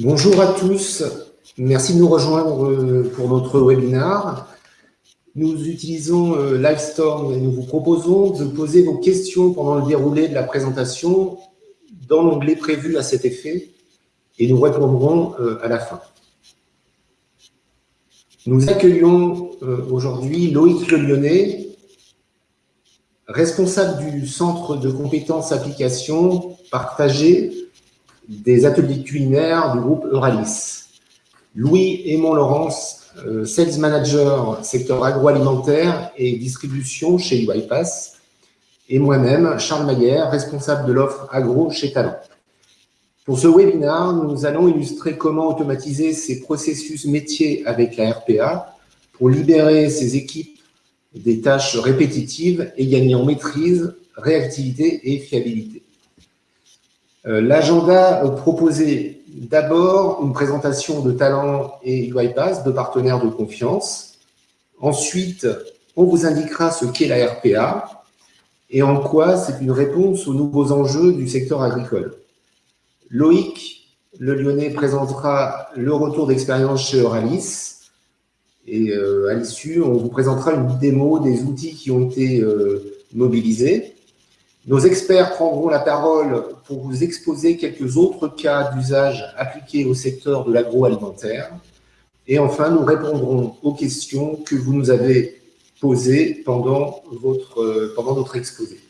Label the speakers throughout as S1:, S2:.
S1: Bonjour à tous, merci de nous rejoindre euh, pour notre webinaire. Nous utilisons euh, Livestorm et nous vous proposons de poser vos questions pendant le déroulé de la présentation dans l'onglet prévu à cet effet et nous répondrons euh, à la fin. Nous accueillons aujourd'hui Loïc Le Lyonnais, responsable du Centre de compétences applications partagées des ateliers culinaires du groupe Euralis. Louis Aymon Laurence, euh, Sales Manager secteur agroalimentaire et distribution chez UiPass, et moi-même, Charles Maillère, responsable de l'offre agro chez Talent. Pour ce webinaire, nous allons illustrer comment automatiser ces processus métiers avec la RPA pour libérer ces équipes des tâches répétitives et gagner en maîtrise, réactivité et fiabilité. Euh, l'agenda proposé d'abord une présentation de Talent et UiPass, deux partenaires de confiance. Ensuite, on vous indiquera ce qu'est la RPA et en quoi c'est une réponse aux nouveaux enjeux du secteur agricole. Loïc, le Lyonnais, présentera le retour d'expérience chez Euralis. Et euh, à l'issue, on vous présentera une démo des outils qui ont été euh, mobilisés. Nos experts prendront la parole pour vous exposer quelques autres cas d'usage appliqués au secteur de l'agroalimentaire. Et enfin, nous répondrons aux questions que vous nous avez posées pendant, votre, pendant notre exposé.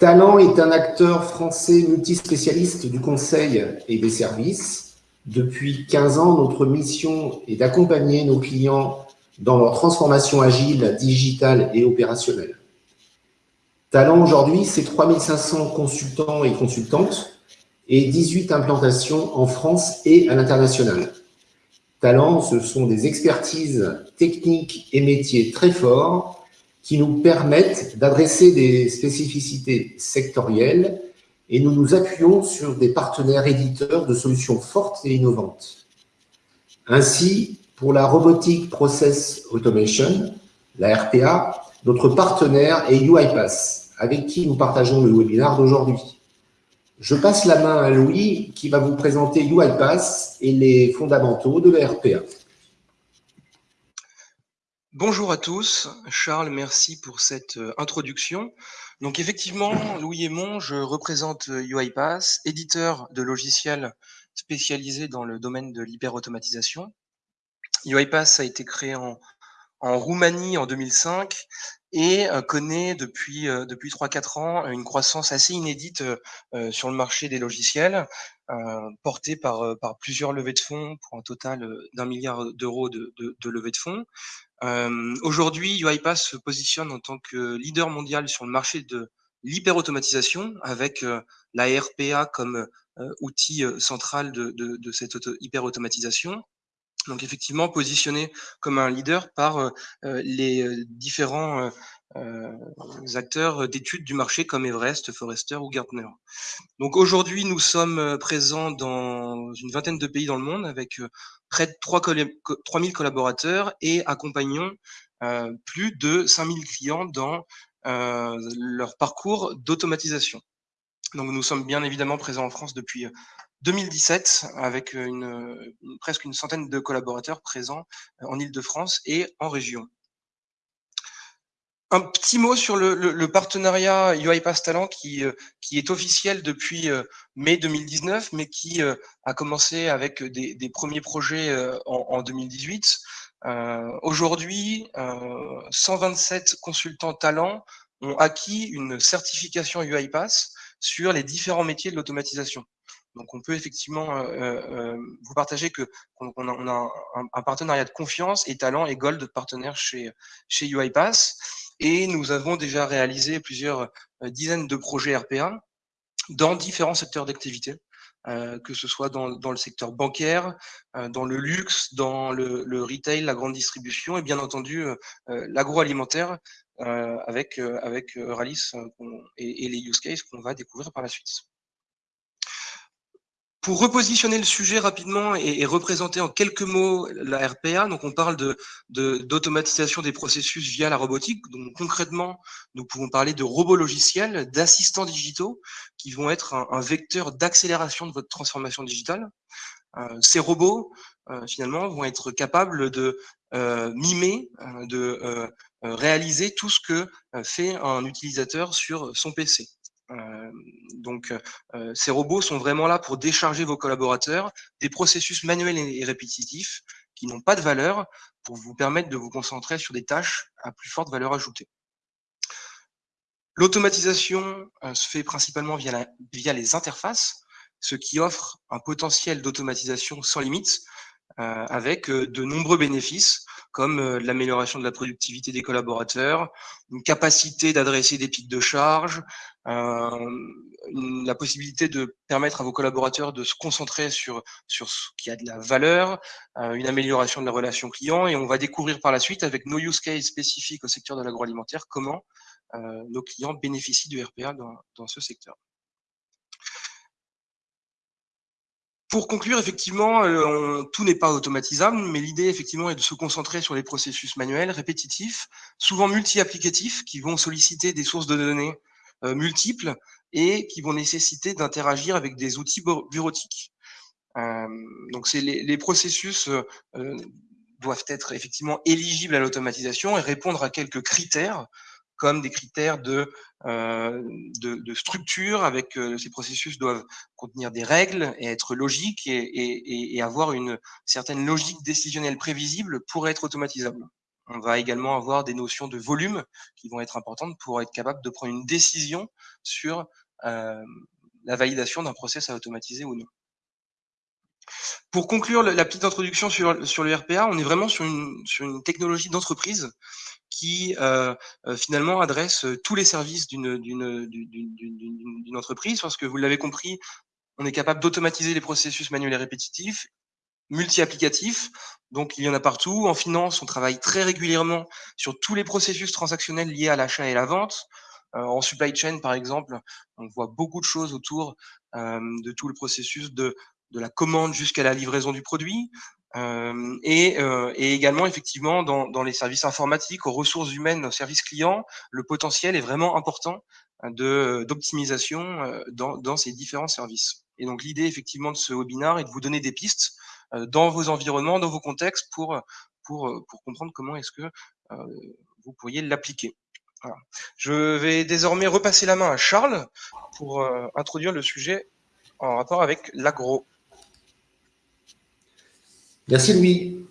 S1: Talent est un acteur français multispécialiste du conseil et des services. Depuis 15 ans, notre mission est d'accompagner nos clients dans leur transformation agile, digitale et opérationnelle. Talent aujourd'hui, c'est 3500 consultants et consultantes et 18 implantations en France et à l'international. Talent, ce sont des expertises techniques et métiers très forts qui nous permettent d'adresser des spécificités sectorielles et nous nous appuyons sur des partenaires éditeurs de solutions fortes et innovantes. Ainsi, pour la Robotic Process Automation, la RPA, notre partenaire est UiPath, avec qui nous partageons le webinaire d'aujourd'hui. Je passe la main à Louis qui va vous présenter UiPath et les fondamentaux de la RPA.
S2: Bonjour à tous. Charles, merci pour cette euh, introduction. Donc effectivement, Louis Aymon, je représente UiPath, éditeur de logiciels spécialisé dans le domaine de l'hyperautomatisation. UiPath a été créé en, Roumanie en 2005 et euh, connaît depuis euh, depuis 3-4 ans une croissance assez inédite euh, sur le marché des logiciels, portée par plusieurs levées de fonds pour un total d'un milliard d'euros de, de, levées de fonds. Aujourd'hui, UiPath se positionne en tant que leader mondial sur le marché de l'hyperautomatisation avec la RPA comme outil central de, de, de cette hyperautomatisation donc effectivement positionné comme un leader par euh, euh, les euh, différents acteurs d'études du marché comme Everest, Forrester ou Gartner. Donc aujourd'hui, nous sommes présents dans une vingtaine de pays dans le monde avec près de 3 3000 collaborateurs et accompagnons plus de 5000 clients dans leur parcours d'automatisation. Donc nous sommes bien évidemment présents en France depuis 2017 avec une, presque une centaine de collaborateurs présents euh, en Ile-de-France et en région. Un petit mot sur le, partenariat UiPath Talent qui, euh, qui est officiel depuis euh, mai 2019, mais qui a commencé avec des, premiers projets en, 2018. Aujourd'hui, 127 consultants talents ont acquis une certification UiPath sur les différents métiers de l'automatisation. Donc, on peut effectivement euh, euh, euh, vous partager que on, a, un, partenariat de confiance et Talent et Gold partenaire chez chez UiPath. Et nous avons déjà réalisé plusieurs dizaines de projets RPA dans différents secteurs d'activité. que ce soit dans, dans, le secteur bancaire, dans le luxe, dans le, retail, la grande distribution et bien entendu l'agroalimentaire avec, avec Euralis et, et les use cases qu'on va découvrir par la suite. Pour repositionner le sujet rapidement et, représenter en quelques mots la RPA, donc on parle de d'automatisation des processus via la robotique. Donc concrètement, nous pouvons parler de robots logiciels, d'assistants digitaux qui vont être un, vecteur d'accélération de votre transformation digitale. Euh, ces robots, euh, finalement, vont être capables de euh, mimer, de réaliser tout ce que fait un utilisateur sur son PC. Euh, donc, euh, ces robots sont vraiment là pour décharger vos collaborateurs des processus manuels et répétitifs qui n'ont pas de valeur pour vous permettre de vous concentrer sur des tâches à plus forte valeur ajoutée. L'automatisation euh, se fait principalement via, via les interfaces, ce qui offre un potentiel d'automatisation sans limite, avec de nombreux bénéfices comme euh, l'amélioration de la productivité des collaborateurs, une capacité d'adresser des pics de charge, euh, la possibilité de permettre à vos collaborateurs de se concentrer sur, sur ce qui a de la valeur, euh, une amélioration de la relation client, et on va découvrir par la suite avec nos use cases spécifiques au secteur de l'agroalimentaire comment nos clients bénéficient du RPA dans, dans ce secteur. Pour conclure, effectivement, euh, tout n'est pas automatisable, mais l'idée, effectivement, est de se concentrer sur les processus manuels, répétitifs, souvent multi-applicatifs, qui vont solliciter des sources de données euh, multiples et qui vont nécessiter d'interagir avec des outils bureautiques. Euh, donc, les, les, processus doivent être effectivement éligibles à l'automatisation et répondre à quelques critères comme des critères de, euh, de, structure, avec euh, ces processus doivent contenir des règles et être logiques et, avoir une certaine logique décisionnelle prévisible pour être automatisable. On va également avoir des notions de volume qui vont être importantes pour être capable de prendre une décision sur euh, la validation d'un process à automatiser ou non. Pour conclure la petite introduction sur, sur le RPA, on est vraiment sur une, sur une technologie d'entreprise qui euh, euh, finalement adresse euh, tous les services d'une entreprise, parce que vous l'avez compris, on est capable d'automatiser les processus manuels et répétitifs, multi-applicatifs, donc il y en a partout. En finance, on travaille très régulièrement sur tous les processus transactionnels liés à l'achat et la vente. en supply chain, par exemple, on voit beaucoup de choses autour de tout le processus de, de la commande jusqu'à la livraison du produit. Euh, et, euh, et, également, effectivement, dans, dans, les services informatiques, aux ressources humaines, aux services clients, le potentiel est vraiment important de d'optimisation euh, dans, dans, ces différents services. Et donc, l'idée, effectivement, de ce webinaire est de vous donner des pistes dans vos environnements, dans vos contextes, pour, pour, pour comprendre comment est-ce que vous pourriez l'appliquer. Je vais désormais repasser la main à Charles pour introduire le sujet en rapport avec l'agro.
S1: Merci Louis.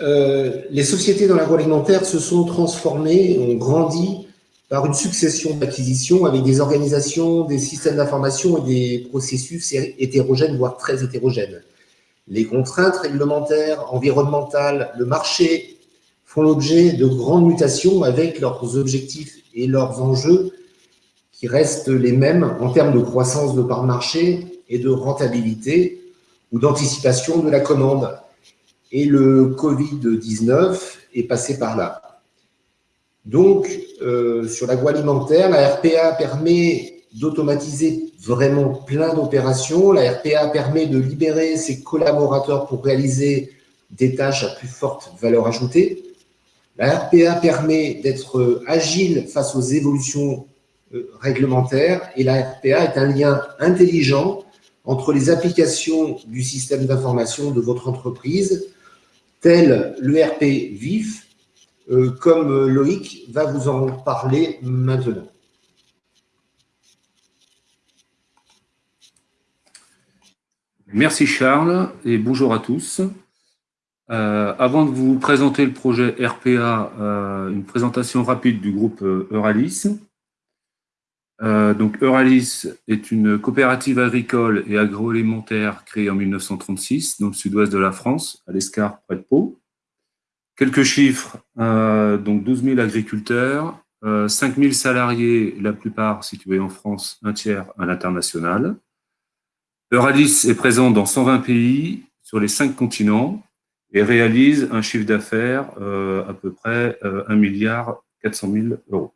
S1: Euh, les sociétés dans l'agroalimentaire se sont transformées, ont grandi par une succession d'acquisitions avec des organisations, des systèmes d'information et des processus hétérogènes, voire très hétérogènes. Les contraintes réglementaires, environnementales, le marché font l'objet de grandes mutations avec leurs objectifs et leurs enjeux qui restent les mêmes en termes de croissance de part marché et de rentabilité ou d'anticipation de la commande et le Covid-19 est passé par là. Donc, euh, sur l'agroalimentaire, la RPA permet d'automatiser vraiment plein d'opérations. La RPA permet de libérer ses collaborateurs pour réaliser des tâches à plus forte valeur ajoutée. La RPA permet d'être agile face aux évolutions euh, réglementaires et la RPA est un lien intelligent entre les applications du système d'information de votre entreprise, tel l'ERP VIF, euh, comme euh, Loïc va vous en parler maintenant.
S3: Merci Charles et bonjour à tous. Euh, avant de vous présenter le projet RPA, une présentation rapide du groupe Euralis. Euh, donc Euralis est une coopérative agricole et agroalimentaire créée en 1936 dans le sud-ouest de la France, à l'Escar, près de Pau. Quelques chiffres, euh, donc 12 000 agriculteurs, euh, 5 000 salariés, la plupart situés en France, un tiers à l'international. Euralis est présent dans 120 pays sur les 5 continents et réalise un chiffre d'affaires euh, à peu près 1 milliard 400 000 euros.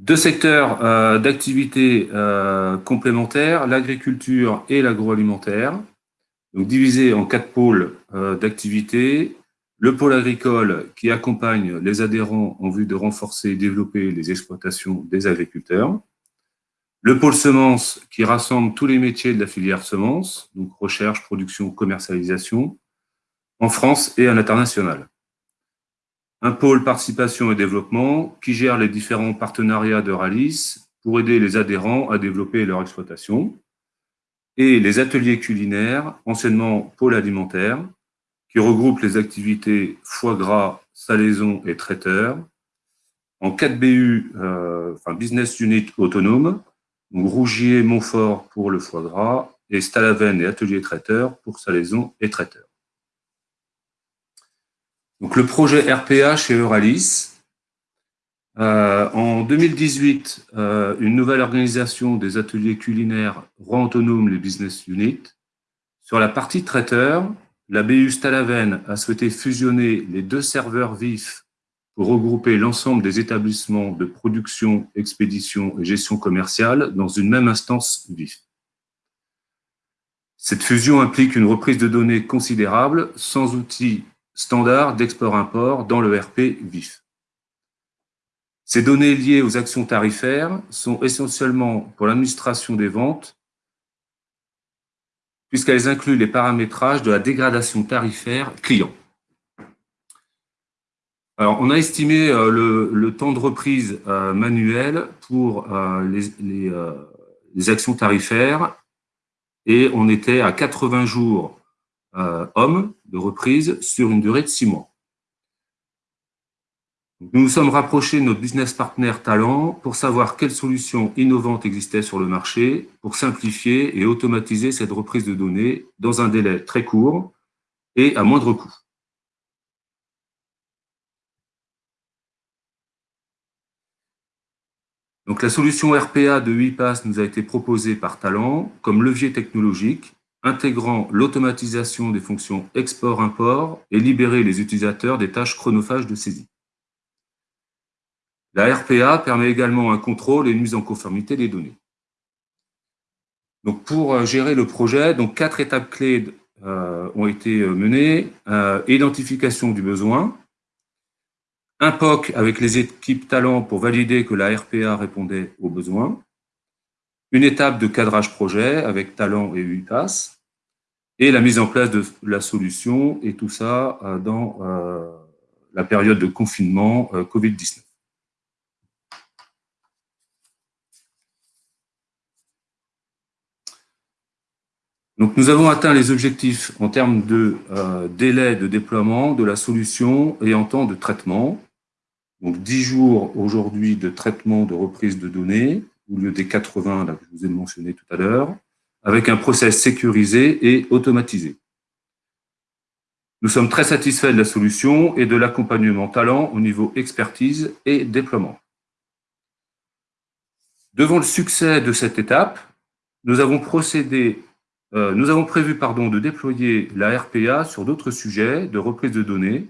S3: Deux secteurs euh, d'activité euh, complémentaires, l'agriculture et l'agroalimentaire, donc divisés en quatre pôles euh, d'activité. Le pôle agricole qui accompagne les adhérents en vue de renforcer et développer les exploitations des agriculteurs. Le pôle semences qui rassemble tous les métiers de la filière semences, donc recherche, production, commercialisation, en France et à l'international un pôle participation et développement qui gère les différents partenariats de Ralis pour aider les adhérents à développer leur exploitation, et les ateliers culinaires, anciennement pôle alimentaire, qui regroupe les activités foie gras, salaison et traiteur, en 4 BU, euh, enfin business unit autonome, donc Rougier, Montfort pour le foie gras, et Stalaven et atelier traiteur pour salaison et traiteur. Donc, le projet RPA chez Euralis. Euh, en 2018, euh, une nouvelle organisation des ateliers culinaires rend autonome les business units. Sur la partie traiteur, la BU Stalaven a souhaité fusionner les deux serveurs vifs pour regrouper l'ensemble des établissements de production, expédition et gestion commerciale dans une même instance vif. Cette fusion implique une reprise de données considérable, sans outils standard d'export-import dans le RP VIF. Ces données liées aux actions tarifaires sont essentiellement pour l'administration des ventes, puisqu'elles incluent les paramétrages de la dégradation tarifaire client. Alors, on a estimé euh, le, temps de reprise euh, manuel pour euh, les, les, actions tarifaires et on était à 80 jours hommes de reprise sur une durée de six mois. Nous nous sommes rapprochés de notre business partner Talent pour savoir quelles solutions innovantes existaient sur le marché pour simplifier et automatiser cette reprise de données dans un délai très court et à moindre coût. Donc, la solution RPA de 8 nous a été proposée par Talent comme levier technologique intégrant l'automatisation des fonctions export-import et libérer les utilisateurs des tâches chronophages de saisie. La RPA permet également un contrôle et une mise en conformité des données. Donc pour euh, gérer le projet, donc quatre étapes clés euh, ont été euh, menées. identification du besoin, un POC avec les équipes talents pour valider que la RPA répondait aux besoins, une étape de cadrage projet avec talent et UiPass, et la mise en place de la solution, et tout ça euh, dans euh, la période de confinement euh, Covid-19. Donc, nous avons atteint les objectifs en termes de délai de déploiement de la solution et en temps de traitement. Donc, 10 jours aujourd'hui de traitement de reprise de données, au lieu des 80 là, que je vous ai mentionné tout à l'heure, avec un process sécurisé et automatisé. Nous sommes très satisfaits de la solution et de l'accompagnement talent au niveau expertise et déploiement. Devant le succès de cette étape, nous avons procédé, euh, nous avons prévu pardon, de déployer la RPA sur d'autres sujets de reprise de données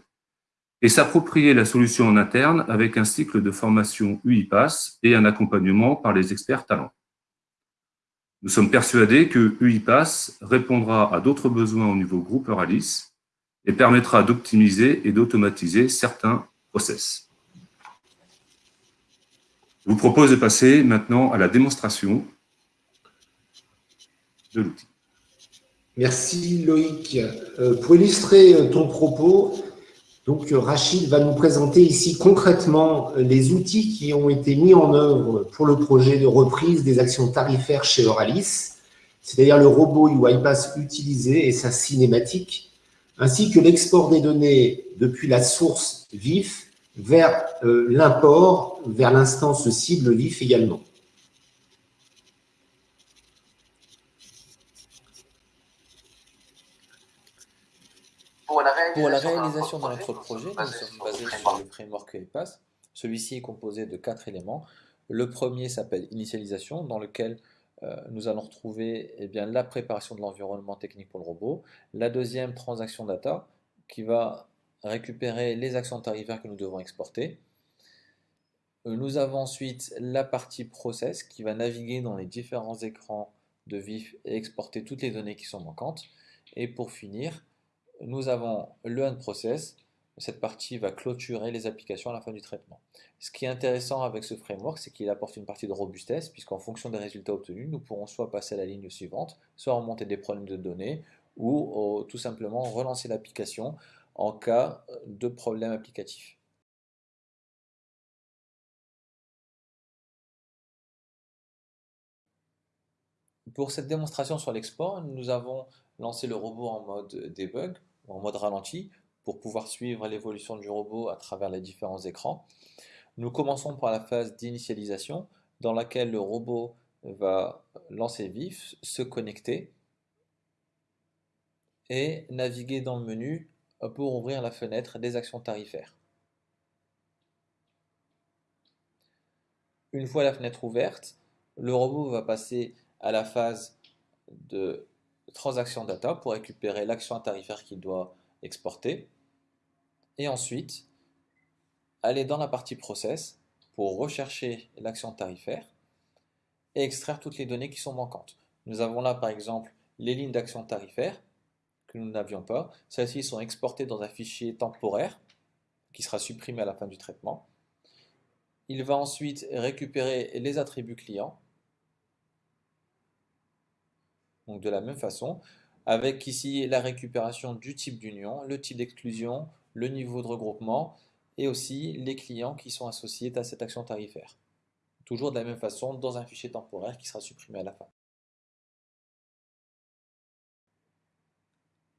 S3: et s'approprier la solution en interne avec un cycle de formation UiPass et un accompagnement par les experts talents. Nous sommes persuadés que UiPass répondra à d'autres besoins au niveau groupe Euralis et permettra d'optimiser et d'automatiser certains process. Je vous propose de passer maintenant à la démonstration de l'outil.
S1: Merci Loïc. Euh, pour illustrer ton propos, donc, euh, Rachid va nous présenter ici concrètement euh, les outils qui ont été mis en œuvre pour le projet de reprise des actions tarifaires chez Euralis, c'est-à-dire le robot UiPass utilisé et sa cinématique, ainsi que l'export des données depuis la source VIF vers euh, l'import vers l'instance cible VIF également.
S4: Pour la réalisation de notre projet, nous sommes basés sur le framework EPAS. Celui-ci est composé de quatre éléments. Le premier s'appelle initialisation, dans lequel euh, nous allons retrouver eh bien, la préparation de l'environnement technique pour le robot. La deuxième, transaction data, qui va récupérer les actions tarifaires que nous devons exporter. Nous avons ensuite la partie process qui va naviguer dans les différents écrans de VIF et exporter toutes les données qui sont manquantes. Et pour finir, nous avons le unprocess. Cette partie va clôturer les applications à la fin du traitement. Ce qui est intéressant avec ce framework, c'est qu'il apporte une partie de robustesse, puisqu'en fonction des résultats obtenus, nous pourrons soit passer à la ligne suivante, soit remonter des problèmes de données, ou tout simplement relancer l'application en cas de problème applicatif. Pour cette démonstration sur l'export, nous avons lancé le robot en mode debug, en mode ralenti, pour pouvoir suivre l'évolution du robot à travers les différents écrans. Nous commençons par la phase d'initialisation, dans laquelle le robot va lancer vif, se connecter, et naviguer dans le menu pour ouvrir la fenêtre des actions tarifaires. Une fois la fenêtre ouverte, le robot va passer à la phase de transaction data pour récupérer l'action tarifaire qu'il doit exporter. Et ensuite, aller dans la partie process pour rechercher l'action tarifaire et extraire toutes les données qui sont manquantes. Nous avons là par exemple les lignes d'action tarifaire que nous n'avions pas. Celles-ci sont exportées dans un fichier temporaire qui sera supprimé à la fin du traitement. Il va ensuite récupérer les attributs clients donc de la même façon, avec ici la récupération du type d'union, le type d'exclusion, le niveau de regroupement et aussi les clients qui sont associés à cette action tarifaire. Toujours de la même façon dans un fichier temporaire qui sera supprimé à la fin.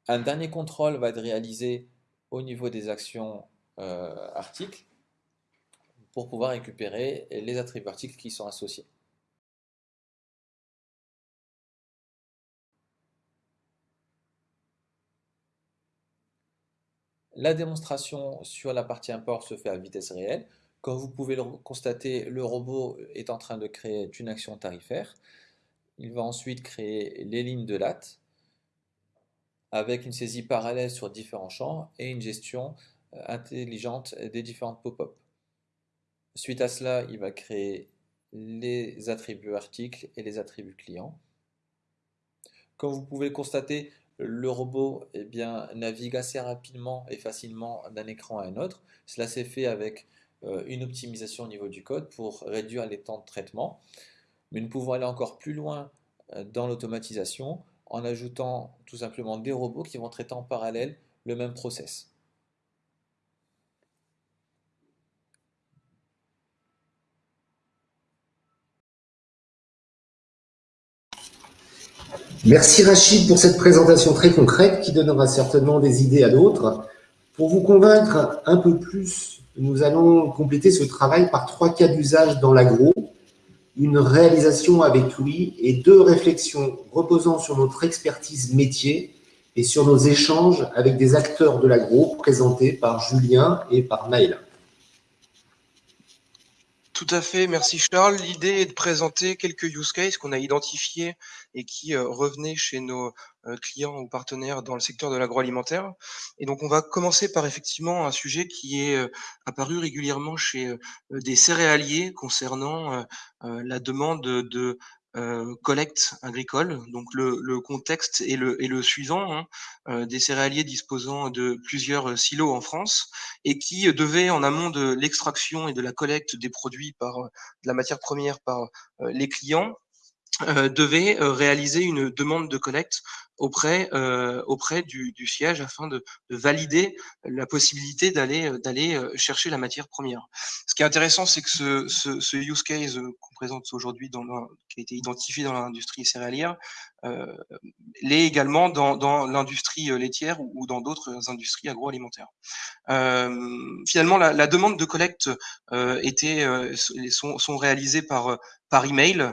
S4: Un dernier contrôle va être réalisé au niveau des actions euh, articles pour pouvoir récupérer les attributs articles qui sont associés. La démonstration sur la partie import se fait à vitesse réelle. Comme vous pouvez le constater, le robot est en train de créer une action tarifaire. Il va ensuite créer les lignes de LAT avec une saisie parallèle sur différents champs et une gestion euh, intelligente des différentes pop-up. Suite à cela, il va créer les attributs articles et les attributs clients. Comme vous pouvez le constater, le robot eh navigue assez rapidement et facilement d'un écran à un autre. Cela s'est fait avec euh, une optimisation au niveau du code pour réduire les temps de traitement. Mais nous pouvons aller encore plus loin euh, dans l'automatisation en ajoutant tout simplement des robots qui vont traiter en parallèle le même process.
S1: Merci Rachid pour cette présentation très concrète qui donnera certainement des idées à d'autres. Pour vous convaincre un peu plus, nous allons compléter ce travail par trois cas d'usage dans l'agro, une réalisation avec Louis et deux réflexions reposant sur notre expertise métier et sur nos échanges avec des acteurs de l'agro présentés par Julien et par Maëla.
S2: Tout à fait, merci Charles. L'idée est de présenter quelques use cases qu'on a identifiés et qui euh, revenaient chez nos euh, clients ou partenaires dans le secteur de l'agroalimentaire. Et donc on va commencer par effectivement un sujet qui est euh, apparu régulièrement chez des céréaliers concernant la demande de euh, collecte agricole. Donc le, contexte est le, est le suivant, hein. euh, des céréaliers disposant de plusieurs silos en France et qui devaient, en amont de l'extraction et de la collecte des produits par de la matière première par euh, les clients, euh, devait euh, réaliser une demande de collecte auprès euh, auprès du, du, siège afin de, de, valider la possibilité d'aller d'aller chercher la matière première. Ce qui est intéressant, c'est que ce, ce, ce, use case qu'on présente aujourd'hui, dans qui a été identifié dans l'industrie céréalière, euh, l'est également dans, dans l'industrie laitière ou, dans d'autres industries agroalimentaires. Euh, finalement, la, la, demande de collecte était sont, sont réalisées par par email euh,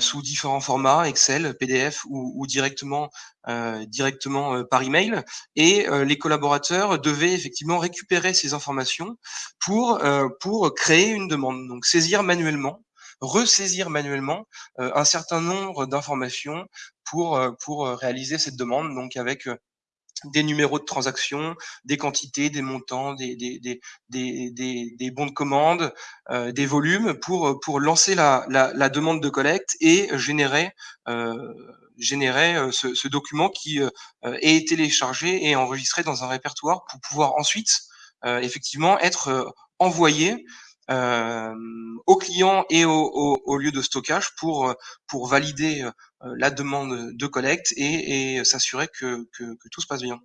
S2: sous différents formats, Excel, PDF ou, ou directement, euh, directement euh, par email. Et les collaborateurs devaient effectivement récupérer ces informations pour, pour créer une demande. Donc saisir manuellement, ressaisir manuellement un certain nombre d'informations pour, pour réaliser cette demande. Donc avec des numéros de transaction, des quantités, des montants, des, des, des, des, bons de commande, euh, des volumes pour, pour lancer la, la, la, demande de collecte et générer, euh, générer euh, ce, ce, document qui euh, est téléchargé et enregistré dans un répertoire pour pouvoir ensuite effectivement être envoyé euh, aux clients et au, au, au, lieu de stockage pour, pour valider la demande de collecte et, et s'assurer que, que, que, tout se passe bien.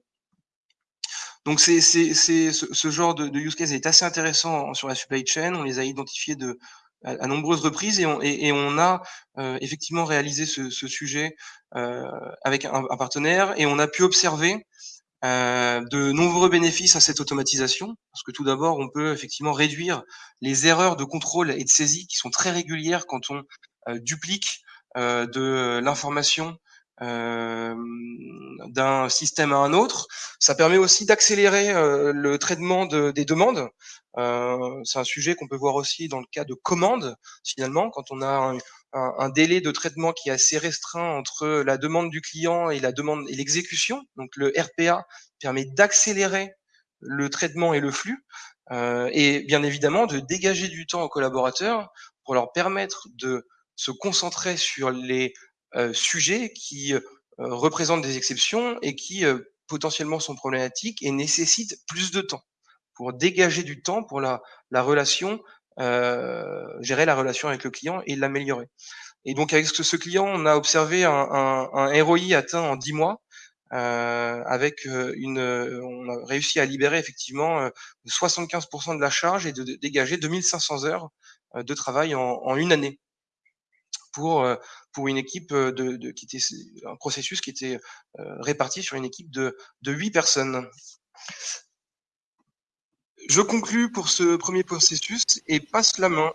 S2: Donc c'est ce, ce genre de, de, use case est assez intéressant sur la supply chain. On les a identifiés de, à, à nombreuses reprises et on, et, et on a euh, effectivement réalisé ce, ce sujet euh, avec un, un, partenaire et on a pu observer euh, de nombreux bénéfices à cette automatisation, parce que tout d'abord, on peut effectivement réduire les erreurs de contrôle et de saisie qui sont très régulières quand on euh, duplique euh, de l'information d'un système à un autre. Ça permet aussi d'accélérer le traitement de, des demandes. C'est un sujet qu'on peut voir aussi dans le cas de commandes, finalement, quand on a un, un, délai de traitement qui est assez restreint entre la demande du client et la demande et l'exécution. Donc le RPA permet d'accélérer le traitement et le flux, euh, et bien évidemment de dégager du temps aux collaborateurs pour leur permettre de se concentrer sur les euh, sujets qui euh, représentent des exceptions et qui euh, potentiellement sont problématiques et nécessitent plus de temps pour dégager du temps pour la, la relation gérer la relation avec le client et l'améliorer. Et donc avec ce, client, on a observé un, un, ROI atteint en 10 mois, euh, avec euh, une, on a réussi à libérer effectivement 75% de la charge et de, dégager 2500 heures de travail en, une année pour pour une équipe de, de, qui était un processus qui était réparti sur une équipe de de huit personnes. Je conclus pour ce premier processus et passe la main.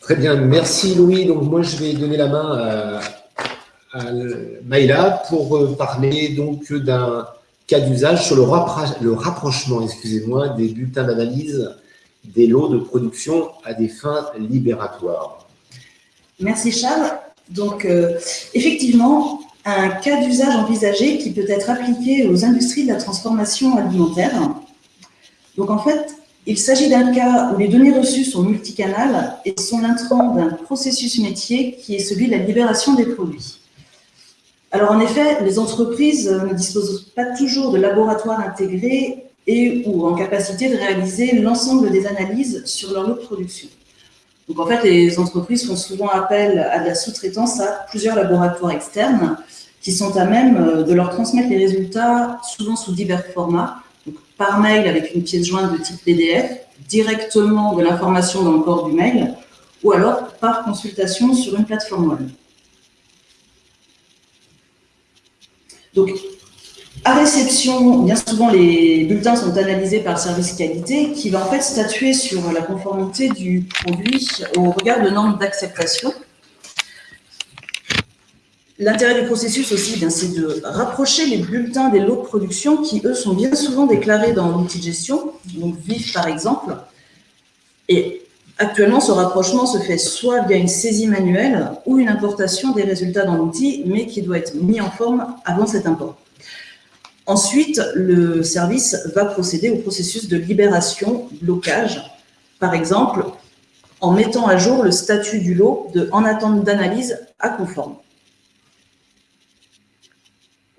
S1: Très bien, merci Louis. Donc moi je vais donner la main à, à Maïla pour euh, parler donc d'un cas d'usage sur le, le rapprochement, excusez-moi, des bulletins d'analyse des lots de production à des fins libératoires.
S5: Merci Charles. Donc euh, effectivement, un cas d'usage envisagé qui peut être appliqué aux industries de la transformation alimentaire donc en fait, il s'agit d'un cas où les données reçues sont multicanales et sont l'intrant d'un processus métier qui est celui de la libération des produits. Alors en effet, les entreprises ne disposent pas toujours de laboratoires intégrés et ou en capacité de réaliser l'ensemble des analyses sur leur lot de production. Donc en fait, les entreprises font souvent appel à la sous-traitance à plusieurs laboratoires externes qui sont à même de leur transmettre les résultats, souvent sous divers formats, par mail avec une pièce jointe de type PDF, directement de l'information dans le corps du mail, ou alors par consultation sur une plateforme web. Donc, à réception, bien souvent, les bulletins sont analysés par le service qualité qui va en fait statuer sur la conformité du produit au regard de normes d'acceptation L'intérêt du processus aussi, c'est de rapprocher les bulletins des lots de production qui, eux, sont bien souvent déclarés dans l'outil de gestion, donc VIF par exemple. Et actuellement, ce rapprochement se fait soit via une saisie manuelle ou une importation des résultats dans l'outil, mais qui doit être mis en forme avant cet import. Ensuite, le service va procéder au processus de libération, blocage, par exemple, en mettant à jour le statut du lot de en attente d'analyse à conforme.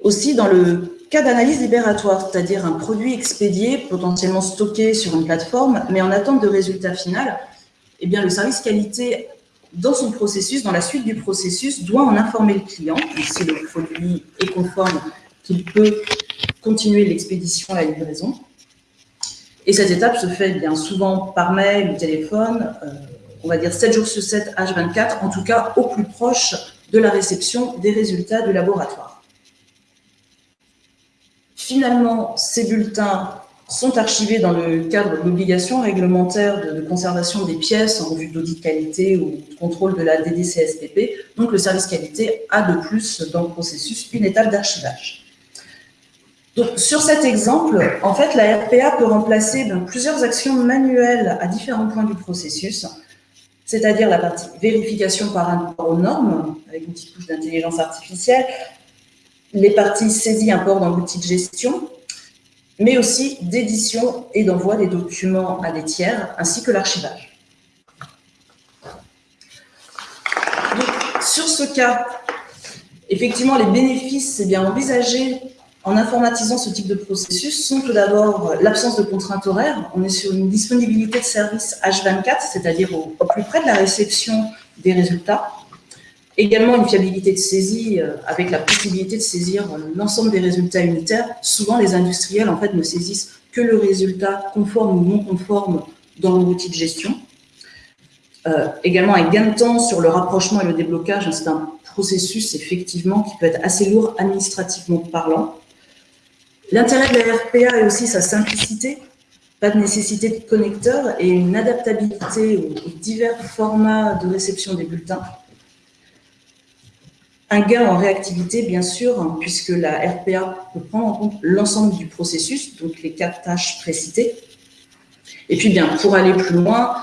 S5: Aussi, dans le cas d'analyse libératoire, c'est-à-dire un produit expédié, potentiellement stocké sur une plateforme, mais en attente de résultat final, eh bien, le service qualité, dans son processus, dans la suite du processus, doit en informer le client, si le produit est conforme, qu'il peut continuer l'expédition à la livraison. Et cette étape se fait bien souvent par mail ou téléphone, euh, on va dire 7 jours sur 7, H24, en tout cas au plus proche de la réception des résultats du laboratoire. Finalement, ces bulletins sont archivés dans le cadre de l'obligation réglementaire de, conservation des pièces en vue d'audit qualité ou de contrôle de la DDCSPP. Donc, le service qualité a de plus dans le processus une étape d'archivage. Donc, sur cet exemple, en fait, la RPA peut remplacer ben, plusieurs actions manuelles à différents points du processus, c'est-à-dire la partie vérification par rapport aux normes, avec une petite couche d'intelligence artificielle, les parties saisies import dans l'outil de gestion, mais aussi d'édition et d'envoi des documents à des tiers, ainsi que l'archivage. Sur ce cas, effectivement, les bénéfices c'est bien envisagés en informatisant ce type de processus sont tout d'abord l'absence de contraintes horaires. On est sur une disponibilité de service H24, c'est-à-dire au, plus près de la réception des résultats. Également une fiabilité de saisie euh, avec la possibilité de saisir l'ensemble des résultats unitaires. Souvent, les industriels en fait, ne saisissent que le résultat conforme ou non conforme dans l'outil de gestion. Euh, également un gain de temps sur le rapprochement et le déblocage. C'est un processus effectivement qui peut être assez lourd administrativement parlant. L'intérêt de la RPA est aussi sa simplicité, pas de nécessité de connecteur et une adaptabilité aux divers formats de réception des bulletins. Un gain en réactivité, bien sûr, hein, puisque la RPA peut prendre en compte l'ensemble du processus, donc les quatre tâches précitées. Et puis, bien, pour aller plus loin,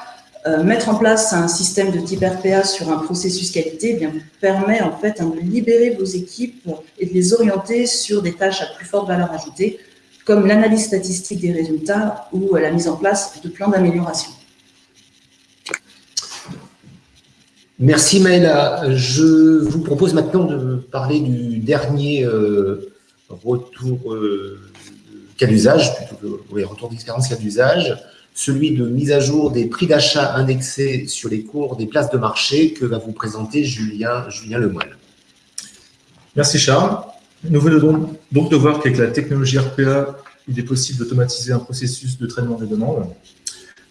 S5: euh, mettre en place un système de type RPA sur un processus qualité eh bien, permet en fait hein, de libérer vos équipes et de les orienter sur des tâches à plus forte valeur ajoutée, comme l'analyse statistique des résultats ou la mise en place de plans d'amélioration.
S1: Merci Maëla. Je vous propose maintenant de parler du dernier euh, retour euh, cas d'usage, plutôt oui, retour d'expérience cas d'usage, celui de mise à jour des prix d'achat indexés sur les cours des places de marché que va vous présenter Julien, Julien.
S6: Merci Charles. Nous venons donc de voir qu'avec la technologie RPA, il est possible d'automatiser un processus de traitement des demandes.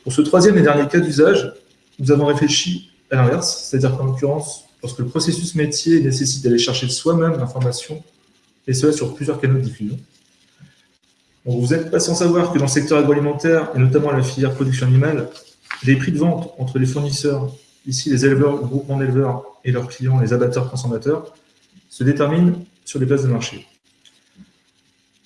S6: Pour ce troisième et dernier cas d'usage, nous avons réfléchi à l'inverse, c'est-à-dire qu'en l'occurrence, lorsque le processus métier nécessite d'aller chercher soi-même l'information, et cela sur plusieurs canaux de diffusion. vous n'êtes pas sans savoir que dans le secteur agroalimentaire, et notamment la filière production animale, les prix de vente entre les fournisseurs, ici les éleveurs, le groupement d'éleveurs et leurs clients, les abatteurs transformateurs, se déterminent sur les places de marché.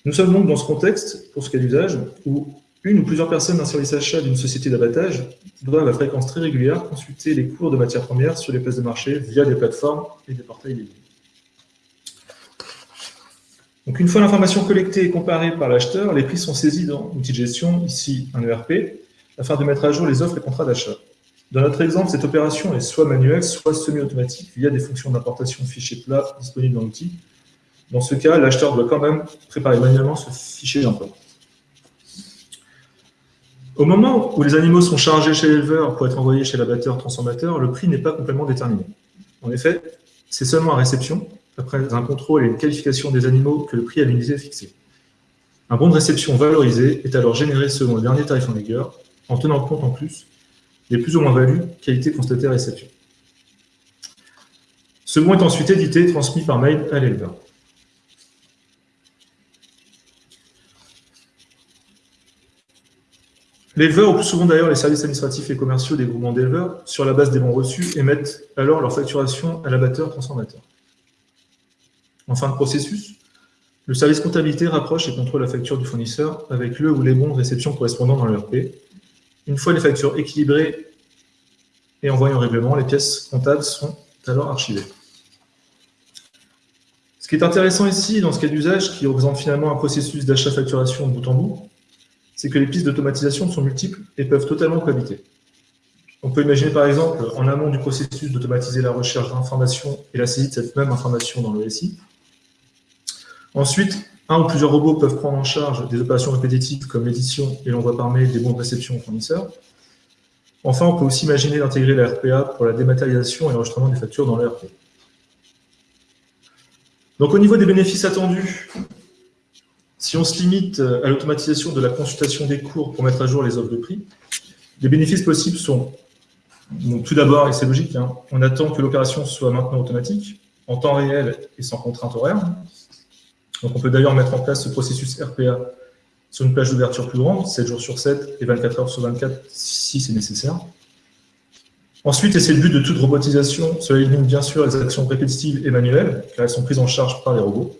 S6: Nous sommes donc dans ce contexte, pour ce cas d'usage, où une ou plusieurs personnes d'un service achat d'une société d'abattage doivent à fréquence très régulière consulter les cours de matières premières sur les places de marché via des plateformes et des portails dédiés. Donc une fois l'information collectée et comparée par l'acheteur, les prix sont saisis dans l'outil de gestion, ici un ERP, afin de mettre à jour les offres et contrats d'achat. Dans notre exemple, cette opération est soit manuelle, soit semi-automatique via des fonctions d'importation fichiers plats disponibles dans l'outil. Dans ce cas, l'acheteur doit quand même préparer manuellement ce fichier d'import. Au moment où les animaux sont chargés chez l'éleveur pour être envoyés chez l'abatteur transformateur, le prix n'est pas complètement déterminé. En effet, c'est seulement à réception, après un contrôle et une qualification des animaux, que le prix à l'unité est fixé. Un bon de réception valorisé est alors généré selon le dernier tarif en vigueur, en tenant compte en plus des plus ou moins values qualité constatées à réception. Ce bon est ensuite édité et transmis par mail à l'éleveur. L'éleveur, ou plus souvent d'ailleurs les services administratifs et commerciaux des groupements d'éleveurs, sur la base des bons reçus, émettent alors leur facturation à l'abatteur transformateur. En fin de processus, le service comptabilité rapproche et contrôle la facture du fournisseur avec le ou les bons de réception correspondant dans l'ERP. Une fois les factures équilibrées et envoyées en règlement, les pièces comptables sont alors archivées. Ce qui est intéressant ici, dans ce cas d'usage, qui représente finalement un processus d'achat-facturation bout en bout, c'est que les pistes d'automatisation sont multiples et peuvent totalement cohabiter. On peut imaginer par exemple, en amont du processus, d'automatiser la recherche d'informations et la saisie de cette même information dans le SI. Ensuite, un ou plusieurs robots peuvent prendre en charge des opérations répétitives comme l'édition et l'envoi par mail des bons de réception aux fournisseurs. Enfin, on peut aussi imaginer d'intégrer la RPA pour la dématérialisation et l'enregistrement des factures dans l'ERP. Donc au niveau des bénéfices attendus, si on se limite euh, à l'automatisation de la consultation des cours pour mettre à jour les offres de prix, les bénéfices possibles sont, tout d'abord, et c'est logique, hein, on attend que l'opération soit maintenant automatique, en temps réel et sans contrainte horaire. Donc on peut d'ailleurs mettre en place ce processus RPA sur une plage d'ouverture plus grande, 7 jours sur 7 et 24 heures sur 24 si c'est nécessaire. Ensuite, et c'est le but de toute robotisation, cela élimine bien sûr les actions répétitives et manuelles, car elles sont prises en charge par les robots.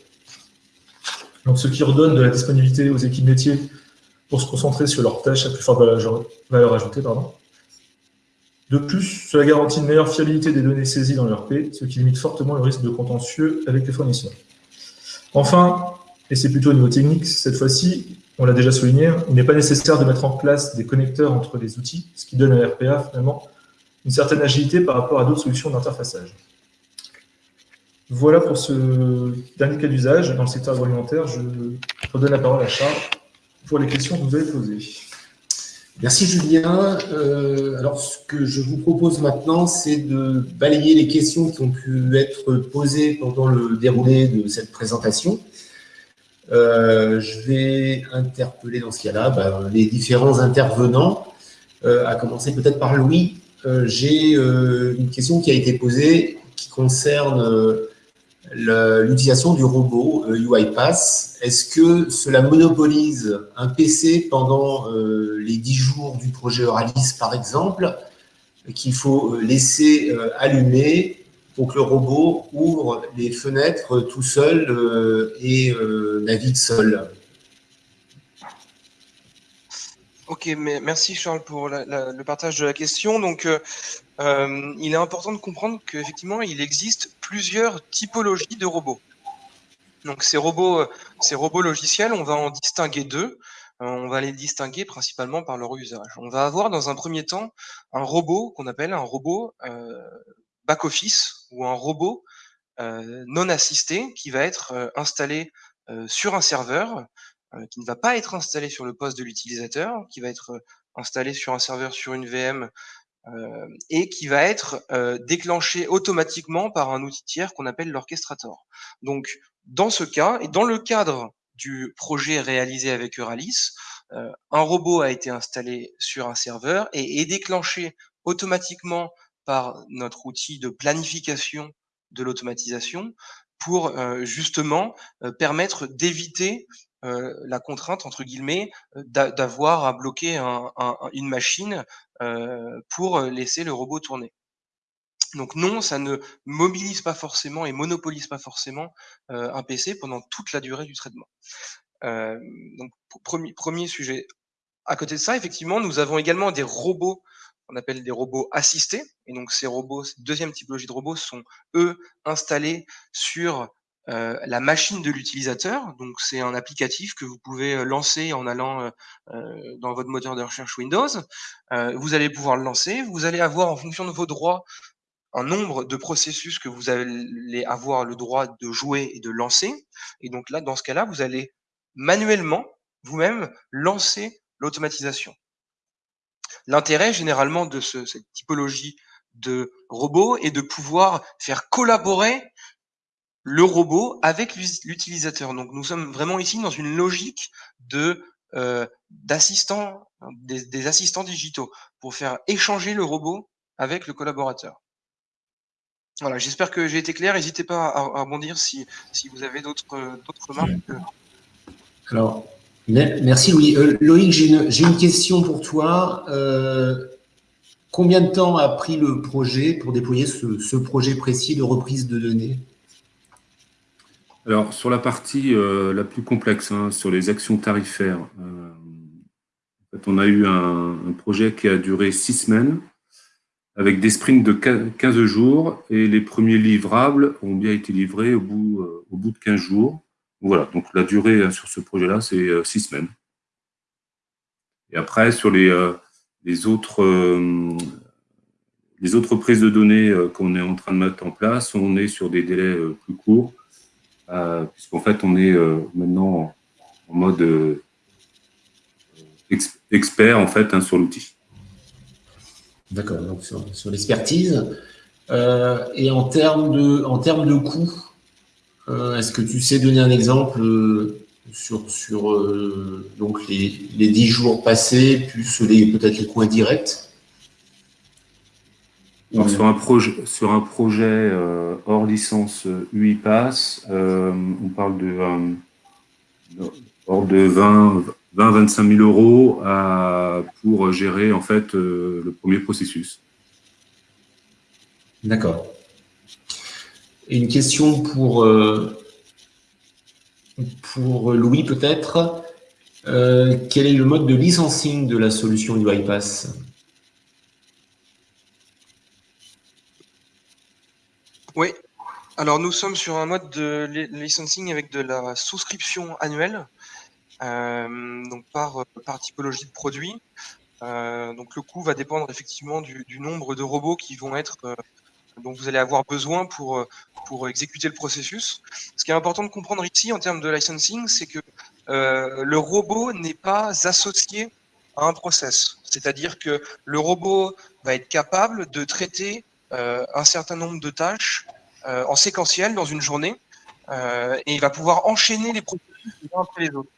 S6: Donc, ce qui redonne de la disponibilité aux équipes métiers pour se concentrer sur leurs tâches à plus forte valeur ajoutée. Pardon. De plus, cela garantit une meilleure fiabilité des données saisies dans l'ERP, ce qui limite fortement le risque de contentieux avec les fournisseurs. Enfin, et c'est plutôt au niveau technique cette fois-ci, on l'a déjà souligné, il n'est pas nécessaire de mettre en place des connecteurs entre les outils, ce qui donne à RPA finalement une certaine agilité par rapport à d'autres solutions d'interfaçage. Voilà pour ce dernier cas d'usage dans le secteur agroalimentaire. Je redonne la parole à Charles pour les questions que vous avez posées.
S1: Merci Julien. Euh, alors ce que je vous propose maintenant, c'est de balayer les questions qui ont pu être posées pendant le déroulé de cette présentation. Euh, je vais interpeller dans ce cas-là bah, les différents intervenants, euh, à commencer peut-être par Louis. J'ai une question qui a été posée qui concerne l'utilisation du robot UiPath, euh, est-ce que cela monopolise un PC pendant euh, les 10 jours du projet Euralis, par exemple, qu'il faut euh, laisser allumer pour que le robot ouvre les fenêtres tout seul et navigue seul?
S2: Ok, merci Charles pour le partage de la question. Donc, euh, il est important de comprendre qu'effectivement, il existe plusieurs typologies de robots. Donc, ces robots, euh, ces robots logiciels, on va en distinguer deux. on va les distinguer principalement par leur usage. On va avoir dans un premier temps un robot qu'on appelle un robot back-office ou un robot non assisté qui va être installé sur un serveur euh, qui ne va pas être installé sur le poste de l'utilisateur, qui va être euh, installé sur un serveur sur une VM euh, et qui va être déclenché automatiquement par un outil tiers qu'on appelle l'orchestrator. Donc, dans ce cas, et dans le cadre du projet réalisé avec Euralis, un robot a été installé sur un serveur et est déclenché automatiquement par notre outil de planification de l'automatisation pour justement permettre d'éviter euh, la contrainte, entre guillemets, euh, d'avoir à bloquer une machine euh, pour laisser le robot tourner. Donc non, ça ne mobilise pas forcément et monopolise pas forcément un PC pendant toute la durée du traitement. donc premier, sujet. À côté de ça, effectivement, nous avons également des robots qu'on appelle des robots assistés. Et donc ces robots, cette deuxième typologie de robots sont eux installés sur euh, la machine de l'utilisateur. Donc, c'est un applicatif que vous pouvez euh, lancer en allant euh, dans votre moteur de recherche Windows. vous allez pouvoir le lancer. Vous allez avoir, en fonction de vos droits, un nombre de processus que vous allez avoir le droit de jouer et de lancer. Et donc là, dans ce cas-là, vous allez manuellement, vous-même, lancer l'automatisation. L'intérêt, généralement, de ce, cette typologie de robot est de pouvoir faire collaborer le robot avec l'utilisateur. Donc nous sommes vraiment ici dans une logique de euh, d'assistants, des, assistants digitaux pour faire échanger le robot avec le collaborateur. Voilà, j'espère que j'ai été clair. N'hésitez pas à, rebondir si, vous avez d'autres remarques.
S1: Alors, merci Louis. Euh, Loïc, j'ai une, question pour toi. Euh, combien de temps a pris le projet pour déployer ce projet précis de reprise de données?
S3: Alors, sur la partie euh, la plus complexe, hein, sur les actions tarifaires, euh, on a eu un, projet qui a duré six semaines, avec des sprints de 15 jours, et les premiers livrables ont bien été livrés au bout, euh, de 15 jours. Voilà, donc la durée sur ce projet-là, c'est six semaines. Et après, sur les, les, autres, les autres prises de données qu'on est en train de mettre en place, on est sur des délais plus courts, puisqu'en fait, on est euh, maintenant en, mode euh, expert en fait, hein, sur l'outil.
S1: D'accord, donc sur, l'expertise. et en termes de, en est-ce que tu sais donner un exemple sur, sur donc les, les 10 jours passés, plus peut-être les coûts indirects?
S3: Sur un projet, sur un projet euh, hors licence UiPass, euh, on parle de, euh, hors de 20, 20 25 000 euros pour gérer en fait le premier processus.
S1: D'accord. Une question pour, pour Louis peut-être. quel est le mode de licensing de la solution UiPass
S2: Oui, Alors, nous sommes sur un mode de licensing avec de la souscription annuelle, euh, donc par, par typologie de produit. Euh, donc, le coût va dépendre effectivement du, nombre de robots qui vont être euh, dont vous allez avoir besoin pour, pour exécuter le processus. Ce qui est important de comprendre ici en termes de licensing, c'est que le robot n'est pas associé à un process. C'est-à-dire que le robot va être capable de traiter un certain nombre de tâches euh, en séquentiel dans une journée euh, et il va pouvoir enchaîner les processus les uns après les autres.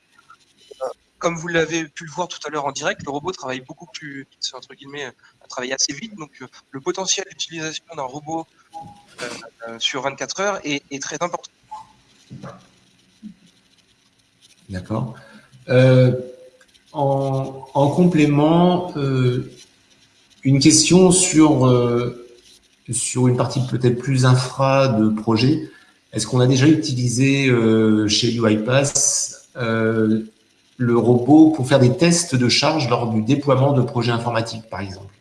S2: Euh, comme vous l'avez pu le voir tout à l'heure en direct, le robot travaille beaucoup plus vite, entre guillemets, travaille assez vite. Donc, le potentiel d'utilisation d'un robot sur 24 heures est, très important.
S1: D'accord. en, en, complément, une question sur sur une partie peut-être plus infra de projet, est-ce qu'on a déjà utilisé euh, chez UiPath euh, le robot pour faire des tests de charge lors du déploiement de projets informatiques, par exemple?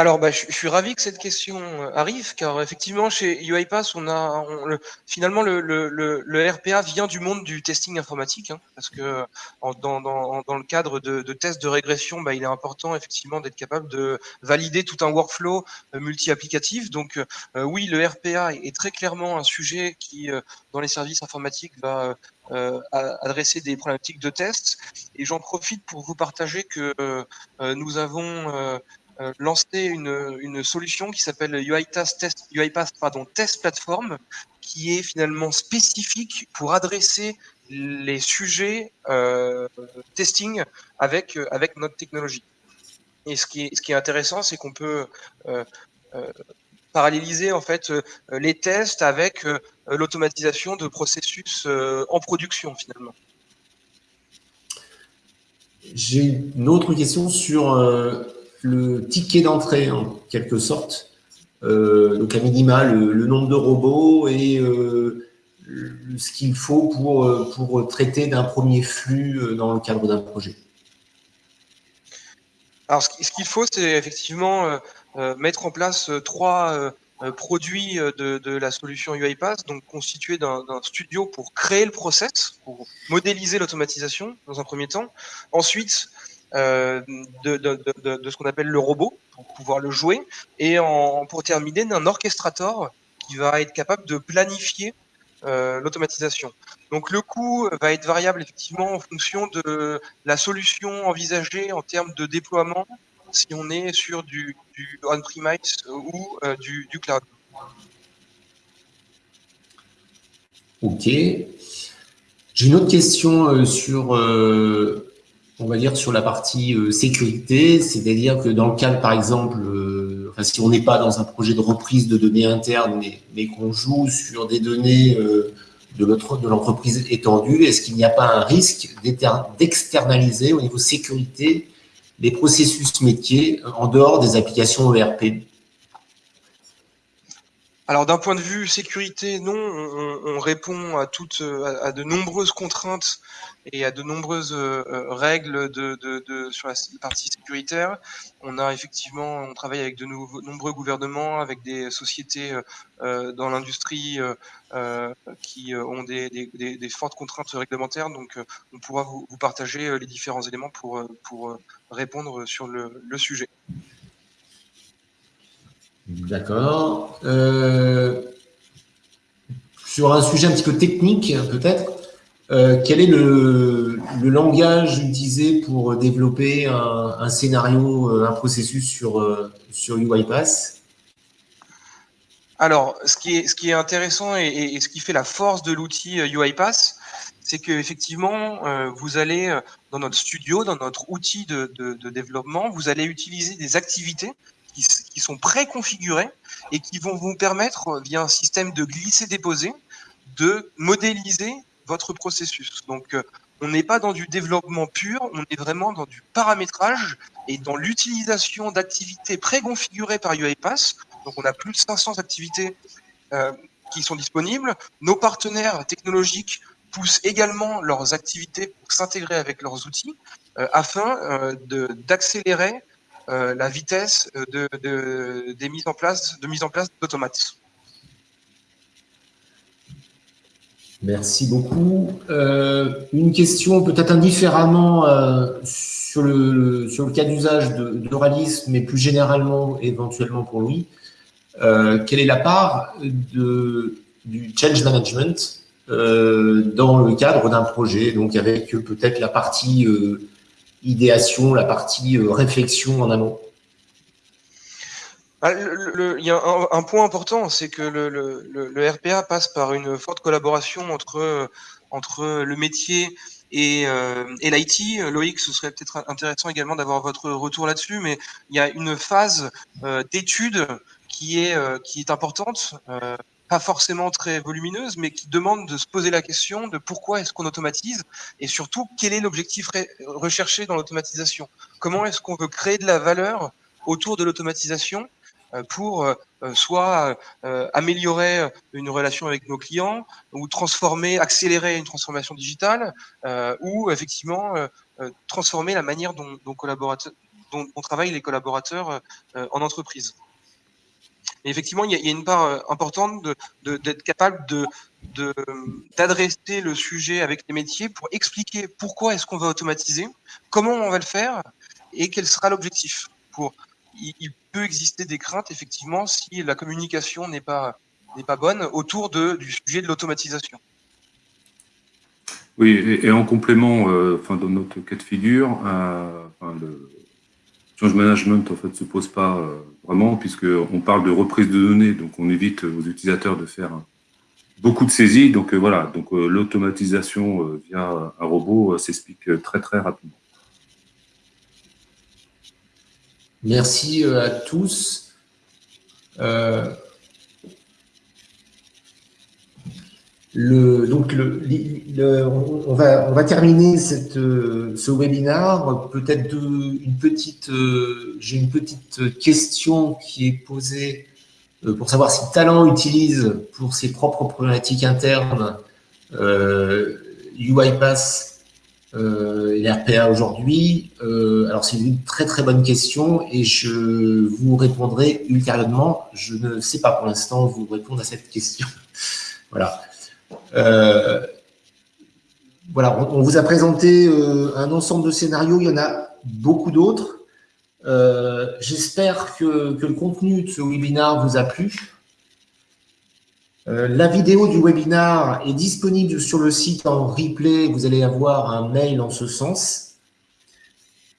S2: Alors, bah, je, suis ravi que cette question euh, arrive, car effectivement, chez UiPath, on a le, finalement le, RPA vient du monde du testing informatique, hein, parce que dans, le cadre de, tests de régression, bah, il est important effectivement d'être capable de valider tout un workflow euh, multi-applicatif. Donc, euh, oui, le RPA est, très clairement un sujet qui, dans les services informatiques, va adresser des problématiques de tests. Et j'en profite pour vous partager que nous avons euh, lancé une, solution qui s'appelle UiPath Test, Test Platform, qui est finalement spécifique pour adresser les sujets euh, testing avec, euh, avec notre technologie. Et ce qui est, intéressant, c'est qu'on peut euh, paralléliser en fait les tests avec l'automatisation de processus en production finalement.
S1: J'ai une autre question sur le ticket d'entrée en quelque sorte, euh, donc à minima le, nombre de robots et euh, ce qu'il faut pour, euh, pour traiter d'un premier flux dans le cadre d'un projet.
S2: Alors ce qu'il faut, c'est effectivement mettre en place trois produits de, de, la solution UiPath, donc constitué d'un studio pour créer le process, pour modéliser l'automatisation dans un premier temps. Ensuite, euh, de, de, de, de, ce qu'on appelle le robot pour pouvoir le jouer et en, pour terminer d'un orchestrator qui va être capable de planifier euh, l'automatisation. Donc le coût va être variable effectivement en fonction de la solution envisagée en termes de déploiement si on est sur du, on-premise ou euh, du, du, cloud.
S1: Ok. J'ai une autre question euh, sur euh, on va dire, sur la partie euh, sécurité, c'est-à-dire que dans le cadre, par exemple, euh, si on n'est pas dans un projet de reprise de données internes, mais, qu'on joue sur des données euh, de l'entreprise étendue, est-ce qu'il n'y a pas un risque d'externaliser au niveau sécurité les processus métiers en dehors des applications ERP
S2: alors d'un point de vue sécurité, non, on, répond à toutes, à, de nombreuses contraintes et à de nombreuses euh, règles sur la partie sécuritaire. On a effectivement, on travaille avec de nombreux gouvernements, avec des sociétés euh, euh, dans l'industrie qui ont des, fortes contraintes réglementaires. Donc on pourra vous, partager les différents éléments pour répondre sur le sujet.
S1: D'accord. Euh, sur un sujet un petit peu technique, peut-être, euh, quel est le, langage utilisé pour développer un, scénario, euh, un processus sur, sur UiPath
S2: alors, ce qui est, intéressant et, ce qui fait la force de l'outil UiPath, c'est qu'effectivement, vous allez dans notre studio, dans notre outil de, développement, vous allez utiliser des activités qui, sont préconfigurés et qui vont vous permettre, via un système de glisser-déposer, de modéliser votre processus. Donc, euh, on n'est pas dans du développement pur, on est vraiment dans du paramétrage et dans l'utilisation d'activités préconfigurées par UiPath. Donc, on a plus de 500 activités euh, qui sont disponibles. Nos partenaires technologiques poussent également leurs activités pour s'intégrer avec leurs outils euh, afin d'accélérer la vitesse de, des mises en place, de mise en place d'automates.
S1: Merci beaucoup. une question peut-être indifféremment sur, le, cas d'usage d'Euralis, mais plus généralement, éventuellement pour lui. quelle est la part de, du change management euh, dans le cadre d'un projet, donc avec euh, peut-être la partie euh, idéation, la partie réflexion en amont
S2: ah, il y a un, point important, c'est que le, RPA passe par une forte collaboration entre, entre le métier et, et l'IT. Loïc, ce serait peut-être intéressant également d'avoir votre retour là-dessus, mais il y a une phase d'étude qui est, qui est importante pas forcément très volumineuse, mais qui demande de se poser la question de pourquoi est-ce qu'on automatise et surtout quel est l'objectif recherché dans l'automatisation? Comment est-ce qu'on veut créer de la valeur autour de l'automatisation euh, pour euh, euh, soit améliorer une relation avec nos clients ou transformer, accélérer une transformation digitale ou effectivement transformer la manière dont, dont, dont, travaillent les collaborateurs en entreprise? Effectivement, il y, a, une part euh, importante d'être capable d'adresser le sujet avec les métiers pour expliquer pourquoi est-ce qu'on va automatiser, comment on va le faire et quel sera l'objectif. Il, peut exister des craintes effectivement si la communication n'est pas bonne autour du sujet de l'automatisation.
S3: Oui, et, en complément, euh, enfin, dans notre cas de figure, euh, le, change management en fait se pose pas euh, vraiment puisqu'on parle de reprise de données, donc on évite aux utilisateurs de faire beaucoup de saisies. Donc euh, voilà, donc euh, l'automatisation via un robot s'explique très très rapidement.
S1: Merci à tous. Le, donc, le, on, va, terminer euh, ce webinaire. Peut-être une petite, euh, j'ai une petite question qui est posée euh, pour savoir si Talent utilise pour ses propres problématiques internes UiPath et l'RPA aujourd'hui. alors, c'est une très très bonne question et je vous répondrai ultérieurement. Je ne sais pas pour l'instant vous répondre à cette question. voilà. Euh, voilà, on, vous a présenté euh, un ensemble de scénarios, il y en a beaucoup d'autres. Euh, j'espère que, le contenu de ce webinaire vous a plu. la vidéo du webinaire est disponible sur le site en replay. Vous allez avoir un mail en ce sens.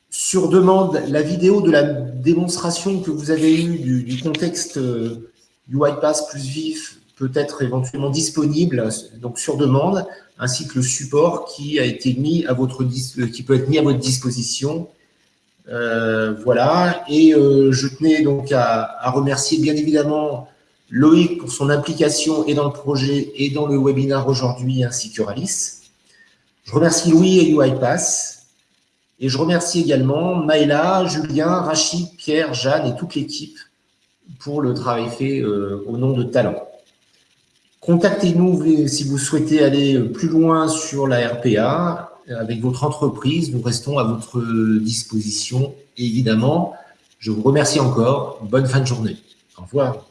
S1: Sur demande, la vidéo de la démonstration que vous avez eue du, du contexte UiPath plus vif peut être éventuellement disponible donc sur demande, ainsi que le support qui a été mis à votre qui peut être mis à votre disposition. Euh, voilà. Et euh, je tenais donc à, remercier bien évidemment Loïc pour son implication et dans le projet et dans le webinaire aujourd'hui, ainsi que Ralis. Je remercie Louis et UiPass. Et je remercie également Maëla, Julien, Rachid, Pierre, Jeanne et toute l'équipe pour le travail fait euh, au nom de Talent. Contactez-nous si vous souhaitez aller plus loin sur la RPA avec votre entreprise. Nous restons à votre disposition, évidemment. Je vous remercie encore. Bonne fin de journée. Au revoir.